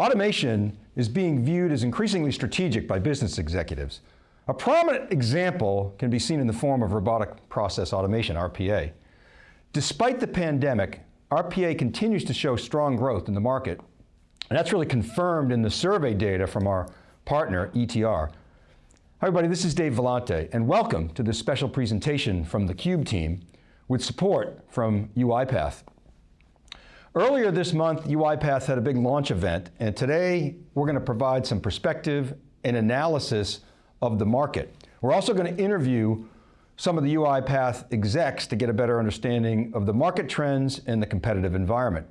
Automation is being viewed as increasingly strategic by business executives. A prominent example can be seen in the form of robotic process automation, RPA. Despite the pandemic, RPA continues to show strong growth in the market, and that's really confirmed in the survey data from our partner, ETR. Hi everybody, this is Dave Vellante, and welcome to this special presentation from the CUBE team with support from UiPath. Earlier this month, UiPath had a big launch event, and today we're going to provide some perspective and analysis of the market. We're also going to interview some of the UiPath execs to get a better understanding of the market trends and the competitive environment.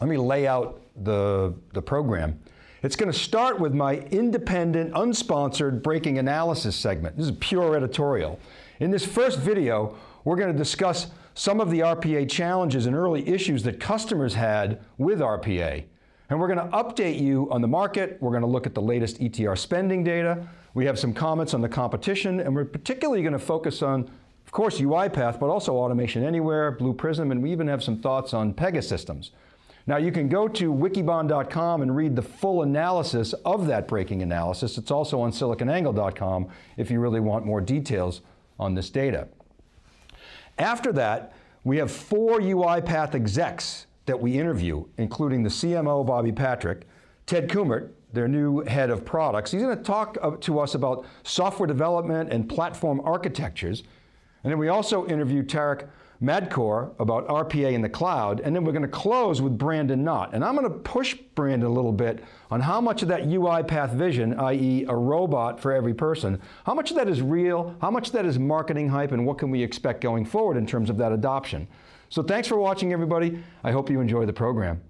Let me lay out the, the program. It's going to start with my independent, unsponsored breaking analysis segment. This is pure editorial. In this first video, we're going to discuss some of the RPA challenges and early issues that customers had with RPA. And we're going to update you on the market, we're going to look at the latest ETR spending data, we have some comments on the competition, and we're particularly going to focus on, of course, UiPath, but also Automation Anywhere, Blue Prism, and we even have some thoughts on Pegasystems. Now you can go to wikibon.com and read the full analysis of that breaking analysis. It's also on siliconangle.com if you really want more details on this data. After that, we have four UiPath execs that we interview, including the CMO, Bobby Patrick, Ted Kummert, their new head of products. He's going to talk uh, to us about software development and platform architectures. And then we also interview Tarek Madkour about RPA in the cloud, and then we're going to close with Brandon Nott. And I'm going to push Brandon a little bit on how much of that UiPath vision, i.e. a robot for every person, how much of that is real, how much of that is marketing hype, and what can we expect going forward in terms of that adoption. So thanks for watching everybody. I hope you enjoy the program.